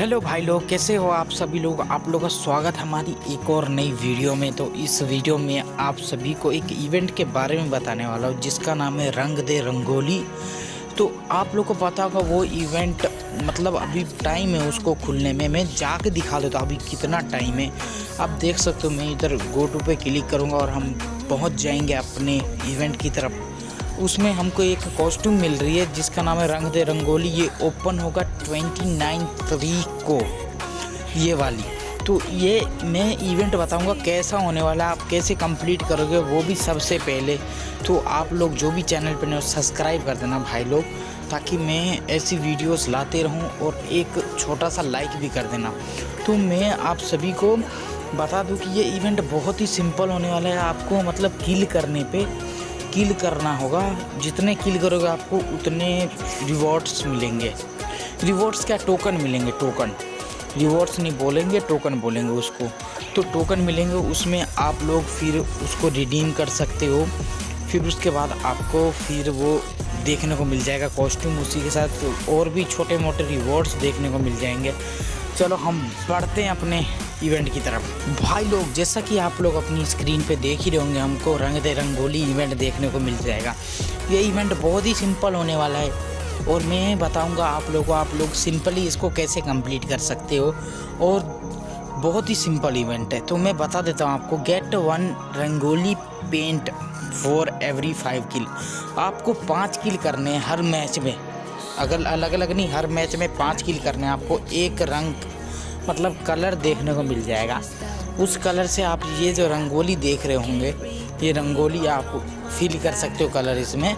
Hello भाई लोग, कैसे हो आप सभी लोग? आप लोगों का स्वागत हमारी एक और नई वीडियो में। तो इस वीडियो में आप सभी को एक इवेंट के बारे में बताने वाला हूँ, जिसका नाम है रंग दे रंगोली। तो आप लोग को पता होगा, वो इवेंट मतलब अभी टाइम है उसको खुलने में। मैं जाके दिखा देता अभी कितना टाइम है। आप देख सकते हो, मैं इधर गो टू पे क्लिक करूँगा और हम पहुँच जाएँगे अपने इवेंट की तरफ़। उसमें हमको एक कॉस्ट्यूम मिल रही है, जिसका नाम है रंग दे रंगोली। ये ओपन होगा ट्वेंटी नाइन तरीक को, ये वाली। तो ये मैं इवेंट बताऊँगा कैसा होने वाला है, आप कैसे कंप्लीट करोगे, वो भी सबसे पहले। तो आप लोग जो भी चैनल पर नहीं सब्सक्राइब कर देना भाई लोग, ताकि मैं ऐसी वीडियोस लाते रहूँ और एक छोटा सा लाइक भी कर देना। तो मैं आप सभी को बता दूँ कि ये इवेंट बहुत ही सिंपल होने वाला है, आपको मतलब किल करने पे। किल करना होगा। जितने किल करोगे आपको उतने रिवॉर्ड्स मिलेंगे। रिवॉर्ड्स क्या? टोकन मिलेंगे टोकन रिवॉर्ड्स नहीं बोलेंगे टोकन बोलेंगे उसको। तो टोकन मिलेंगे, उसमें आप लोग फिर उसको रिडीम कर सकते हो। फिर उसके बाद आपको फिर वो देखने को मिल जाएगा कॉस्ट्यूम उसी के साथ। और भी छोटे मोटे रिवॉर्ड्स देखने को मिल जाएँगे। चलो हम बढ़ते हैं अपने इवेंट की तरफ़। भाई लोग, जैसा कि आप लोग अपनी स्क्रीन पे देख ही रहे होंगे, हमको रंग दे रंगोली इवेंट देखने को मिल जाएगा। ये इवेंट बहुत ही सिंपल होने वाला है। और मैं बताऊँगा आप लोगों को आप लोग सिंपली इसको कैसे कंप्लीट कर सकते हो। और बहुत ही सिंपल इवेंट है। तो मैं बता देता हूँ आपको get one rangoli paint for every five किल आपको पाँच किल करने हैं हर मैच में। अगर अलग अलग नहीं, हर मैच में पाँच किल करने हैं। आपको एक रंग मतलब कलर देखने को मिल जाएगा। उस कलर से आप ये जो रंगोली देख रहे होंगे, ये रंगोली आप फील कर सकते हो कलर इसमें।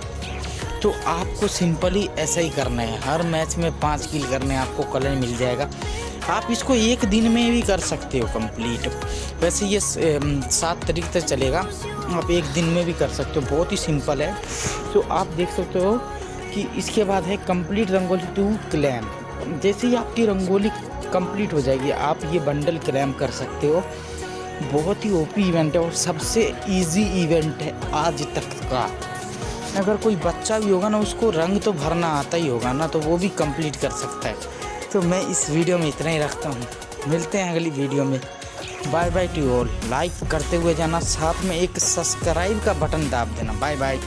तो आपको सिंपली ऐसा ही करना है। हर मैच में पाँच किल करने आपको कलर मिल जाएगा। आप इसको एक दिन में भी कर सकते हो कंप्लीट वैसे ये सात तारीख तक चलेगा। आप एक दिन में भी कर सकते हो। बहुत ही सिंपल है। तो आप देख सकते हो कि इसके बाद है कंप्लीट रंगोली टू क्लैम जैसे ही आपकी रंगोली कंप्लीट हो जाएगी। आप ये बंडल क्लेम कर सकते हो। बहुत ही ओपी इवेंट है और सबसे इजी इवेंट है आज तक का। अगर कोई बच्चा भी होगा ना, उसको रंग तो भरना आता ही होगा ना तो वो भी कंप्लीट कर सकता है। तो मैं इस वीडियो में इतना ही रखता हूँ। मिलते हैं अगली वीडियो में। Bye bye to all like करते हुए जाना, साथ में एक सब्सक्राइब का बटन दाब देना। Bye bye